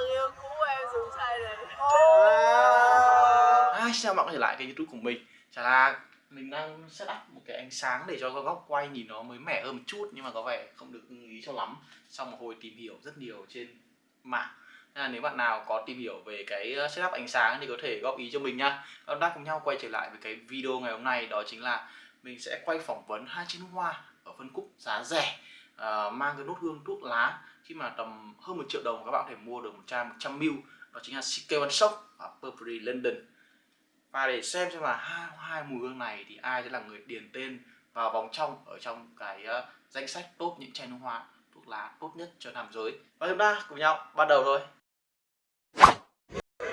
người yêu cũ em dùng chai này. À, xin chào mọi người trở lại kênh youtube của mình? Chả là mình đang set up một cái ánh sáng để cho góc quay nhìn nó mới mẻ hơn một chút Nhưng mà có vẻ không được ưng ý cho lắm. Sau một hồi tìm hiểu rất nhiều trên mạng. Nên là nếu bạn nào có tìm hiểu về cái uh, setup ánh sáng thì có thể góp ý cho mình nha. Chúng ta cùng nhau quay trở lại với cái video ngày hôm nay Đó chính là mình sẽ quay phỏng vấn hai chiếc hoa ở phân khúc giá rẻ uh, Mang cái nốt hương thuốc lá khi mà tầm hơn một triệu đồng các bạn có thể mua được một chai 100ml đó chính là CK One Shop và Burberry London. Và để xem xem là hai, hai mùi hương này thì ai sẽ là người điền tên vào vòng trong ở trong cái uh, danh sách top những chai nước hoa thuốc lá tốt nhất cho nam giới. Và chúng ta cùng nhau bắt đầu thôi.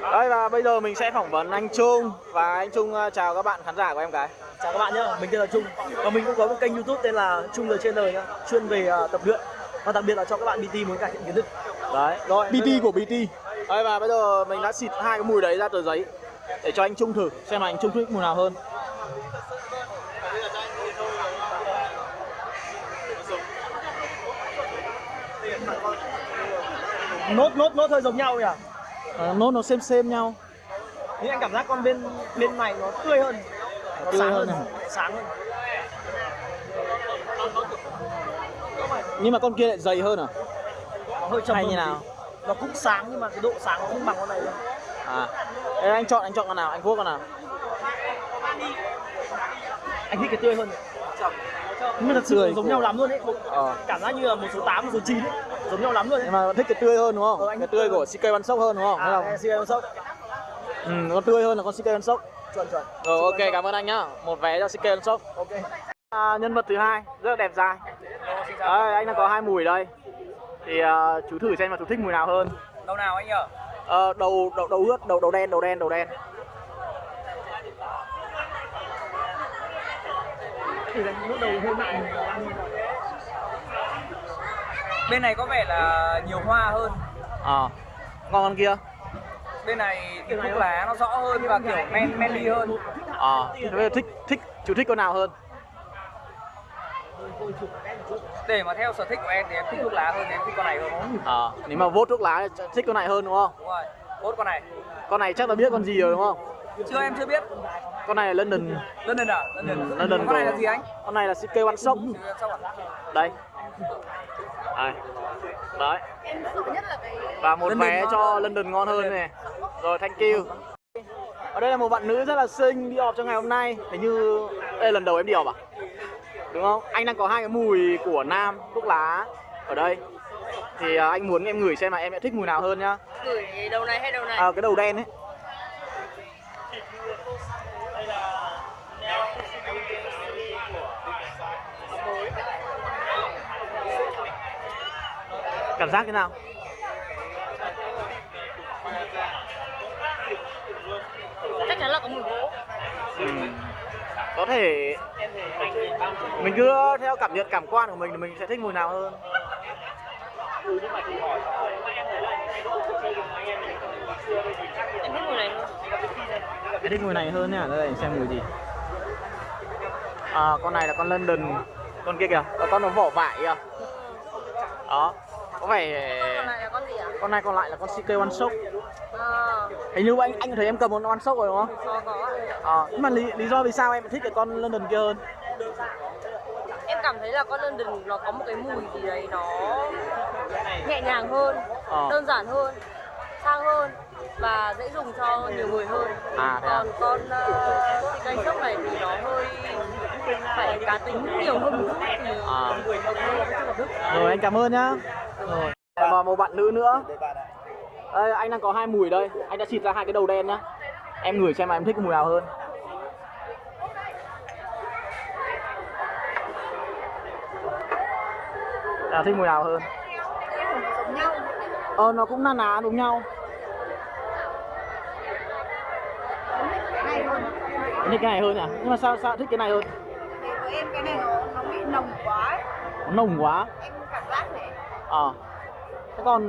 Đây và bây giờ mình sẽ phỏng vấn anh Trung. Và anh Trung uh, chào các bạn khán giả của em cái Chào các bạn nhé, mình tên là Trung. Và mình cũng có một kênh youtube tên là Trung The Trainer nhá Chuyên về uh, tập luyện Và đặc biệt là cho các bạn BT muốn cải thiện kiến thức. Đấy rồi BT của BT đây và bây giờ mình đã xịt hai cái mùi đấy ra tờ giấy để cho anh Trung thử xem là anh Trung thích mùi nào hơn. Nốt, nốt, nốt hơi giống nhau nhỉ? À, nốt nó xem xem nhau. Nhưng anh cảm giác con bên bên này nó tươi hơn Nó Tươi sáng hơn hơn, sáng hơn nhưng mà con kia lại dày hơn à? Nó hơi trầm hay hơn như một nào? tí. Nó cũng sáng nhưng mà cái độ sáng nó không bằng con này đâu. À. Ê, anh chọn anh chọn con nào? Anh vuốt con nào? Anh thích cái tươi hơn. Nhưng mà thật sự giống nhau lắm luôn ấy. Ờ. Cảm giác như là một số 8, một số 9 ấy. Giống nhau lắm luôn ấy. Nhưng mà thích cái tươi hơn đúng không? Ờ, anh cái tươi tươi. của CK One Shop hơn đúng không? À, không? CK One Shop. Ừ, con tươi hơn là con CK One Shop. Chuẩn chuẩn. Rồi ok cảm ơn anh nhá. Một vé cho CK One Shop. Ok. À, nhân vật thứ hai rất là đẹp trai Đấy, anh đang có hai mùi đây. Thì à, chú thử xem mà chú thích mùi nào hơn. Đâu nào anh nhở? Ờ, đầu đầu đầu ướt đầu đầu đen đầu đen đầu đen. Bên này có vẻ là nhiều hoa hơn. Ờ ngon con kia. Bên này thì thuốc lá nó rõ hơn và kiểu men manly hơn. Ờ thế bây giờ thích thích chú thích con nào hơn để mà theo sở thích của em thì em thích thuốc lá hơn em thích con này hơn. Ờ nếu mà vốt thuốc lá thích con này hơn đúng không? Đúng rồi tốt con này. Con này chắc là biết con gì rồi đúng không? Chưa em chưa biết. Con này là London. London à? London, Ừ, London con này là gì anh? Con này là CK One Shop à? đây. Đây. Đấy. Em sợ nhất là cái và một London vé cho hơn. London ngon hơn này rồi thank you. Ở đây là một bạn nữ rất là xinh đi họp cho ngày hôm nay. Hình như đây là lần đầu em đi họp à đúng không? Anh đang có hai cái mùi của nam thuốc lá ở đây. Thì à, anh muốn em ngửi xem là em sẽ thích mùi nào hơn nhá. Gửi đầu này hay đầu này? À, cái đầu đen ấy. Cảm giác thế nào? Chắc chắn là có mùi gỗ. Ừ. có thể mình cứ theo cảm nhận cảm quan của mình thì mình sẽ thích mùi nào hơn. Em thích mùi này hơn. Em thích mùi này hơn nhá đây xem mùi gì. À con này là con London con kia kìa. Con nó vỏ vải kìa. Đó có vẻ con này là con gì ạ con này còn lại là con CK One Shop. À, hình như anh anh thấy em cầm một One Shop rồi đúng không? Có có. Ờ nhưng mà lý, lý do vì sao em thích cái con London kia hơn? Em cảm thấy là con London nó có một cái mùi gì đấy nó nhẹ nhàng hơn Ờ. đơn giản hơn sang hơn và dễ dùng cho nhiều người hơn. À, thế à? còn con uh, cây sốc này thì nó hơi phải cá tính nhiều hơn một chút thì À. rồi anh cảm ơn nhá. Rồi. Và một bạn nữ nữa. Đây, anh đang có hai mùi đây. Anh đã xịt ra hai cái đầu đen nhá. Em ngửi xem mà em thích mùi nào hơn. À, thích mùi nào hơn? Ờ nó cũng na ná giống nhau. Thích cái này hơn à nhưng mà sao sao thích cái này hơn thì với em cái này nó nó bị nồng quá ấy. nó nồng quá em cảm giác này ờ thế còn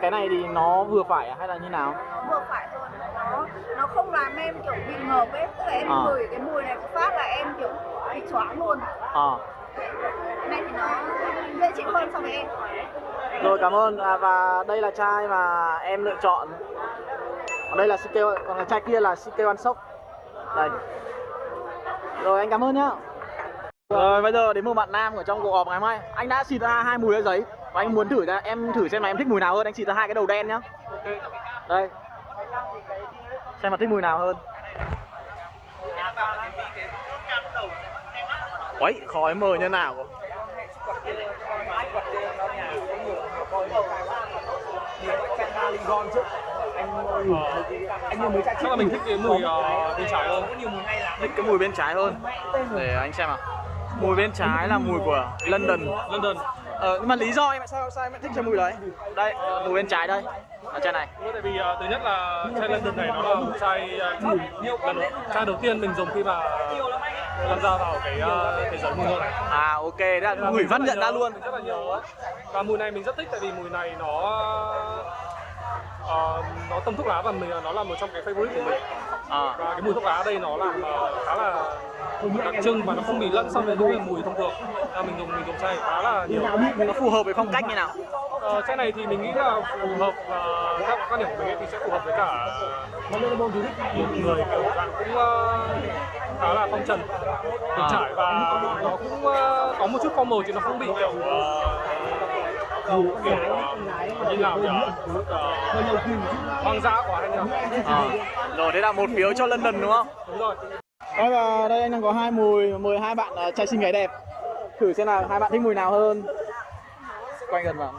cái này thì nó vừa phải à, hay là như nào nó vừa phải thôi nó nó không làm em kiểu bị ngợp ấy tức là em À. ngửi cái mùi này một phát là em kiểu bị choáng luôn ờ cái này thì nó dễ chịu hơn so với em Rồi cảm ơn à, và đây là chai mà em lựa chọn. Còn đây là CK còn cái chai kia là CK One Shop. Đây. Rồi anh cảm ơn nhá. Rồi bây giờ đến một bạn nam ở trong cuộc họp ngày mai. Anh đã xịt ra hai mùi ở giấy và anh muốn thử ra em thử xem là em thích mùi nào hơn. Anh xịt ra hai cái đầu đen nhá. Đây. Xem mà thích mùi nào hơn. Uầy, khói mờ như nào cơ? chắc là mình thích cái mùi uh, bên trái hơn thích cái mùi bên trái hơn để anh xem nào mùi bên trái là mùi của London. London. Ờ nhưng mà lý do em sao sao em lại thích cái mùi đấy? Đây mùi bên trái đây. Ở trên này. Tại vì uh, thứ nhất là chai London này nó là một chai uh, chai đầu tiên mình dùng khi mà tham gia vào cái uh, thế giới mùi hương này. À ok. Đã gửi văn nhận ra luôn. rất là nhớ. Và mùi này mình rất thích tại vì mùi này nó uh, nó tông thuốc lá và mình nó là một trong cái favorite của mình. À. Và cái mùi thuốc lá ở đây nó làm uh, khá là đặc trưng và nó không bị lẫn so với những cái mùi thông thường. À, mình dùng mình dùng chai khá là nhiều. Nó phù hợp với phong cách như nào? Ờ, chai này thì mình nghĩ là phù hợp và theo quan điểm của mình thì sẽ phù hợp với cả một người kiểu dạng cũng ờ, khá là phong trần. Từng À. trải và nó cũng ờ, có một chút formal chứ nó không bị kiểu ờ, kiểu ờ, như nào nhỉ? Ờ, hoang dã quá hay nhỉ à. rồi thế là một phiếu cho London đúng không? Đúng rồi Đây và đây anh đang có hai mùi, mời hai bạn uh, trai xinh gái đẹp. Thử xem là hai bạn thích mùi nào hơn. Quay gần vào.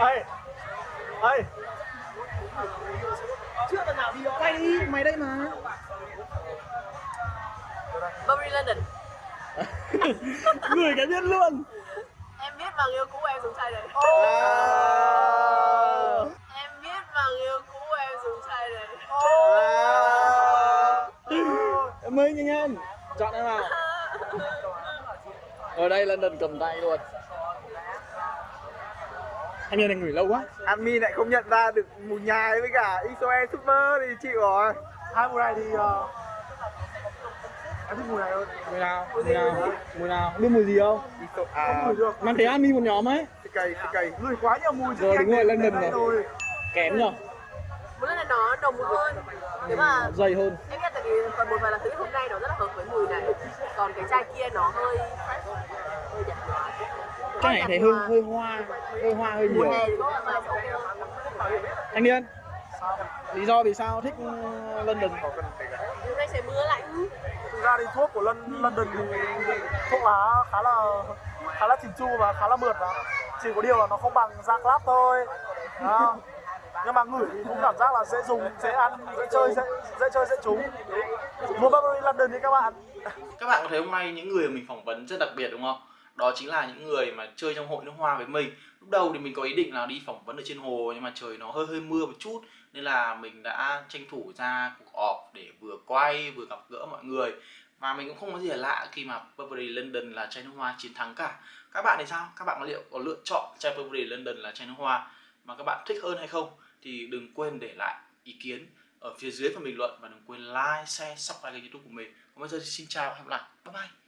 Ê, ê. Chưa lần nào đi Quay đi, mày đây mà. Burberry London Người cái biết luôn. Em biết bằng yêu cũ em dùng chai đấy. À. Em biết bằng yêu cũ em dùng chai đấy. Em ơi nhanh lên. Chọn em nào. Ở đây London cầm tay luôn. Anh nhìn này ngửi lâu quá. Admin lại không nhận ra được mùi nhài với cả XOE Super thì chịu rồi hai mùi này thì uh, em thích mùi này hơn Mùi nào? Mùi nào? Mùi nào? Biết mùi gì không? À, mùi được. Mang thấy admin một nhóm ấy. Cây xì cây ngửi quá nhiều mùi Rồi, đúng rồi, London rồi. rồi. Kém nhở? Lần là nó nồng hơn. Nếu mà Dày hơn. em biết tại vì còn một vài là thứ hôm nay nó rất là hợp với mùi này. Còn cái chai kia nó hơi hơi nhạt Cái này thấy hơi, hơi hoa Hơi hoa hơi nhiều. thì có là mà hơn Thanh niên Lý do vì sao thích uh, London? Hôm nay trời mưa lạnh. Thực ra thì thuốc của Lon- London thì thuốc lá khá là khá là chỉn chu và khá là mượt và chỉ có điều là nó không bằng da club thôi. Đó. nhưng mà ngửi thì cũng cảm giác là dễ dùng dễ ăn dễ chơi dễ, dễ chơi dễ trúng. Mua Burberry London đi các bạn. Các bạn có thấy hôm nay những người mình phỏng vấn rất đặc biệt đúng không? Đó chính là những người mà chơi trong hội nước hoa với mình Lúc đầu thì mình có ý định là đi phỏng vấn ở trên hồ Nhưng mà trời nó hơi hơi mưa một chút Nên là mình đã tranh thủ ra cuộc họp để vừa quay vừa gặp gỡ mọi người Và mình cũng không có gì là lạ khi mà Burberry London là chai nước hoa chiến thắng cả Các bạn thì sao? Các bạn có liệu có lựa chọn chai Burberry London là chai nước hoa mà các bạn thích hơn hay không? Thì đừng quên để lại ý kiến ở phía dưới phần bình luận và đừng quên like, share, subscribe kênh youtube của mình. Còn bây giờ thì xin chào và hẹn gặp lại. Bye bye.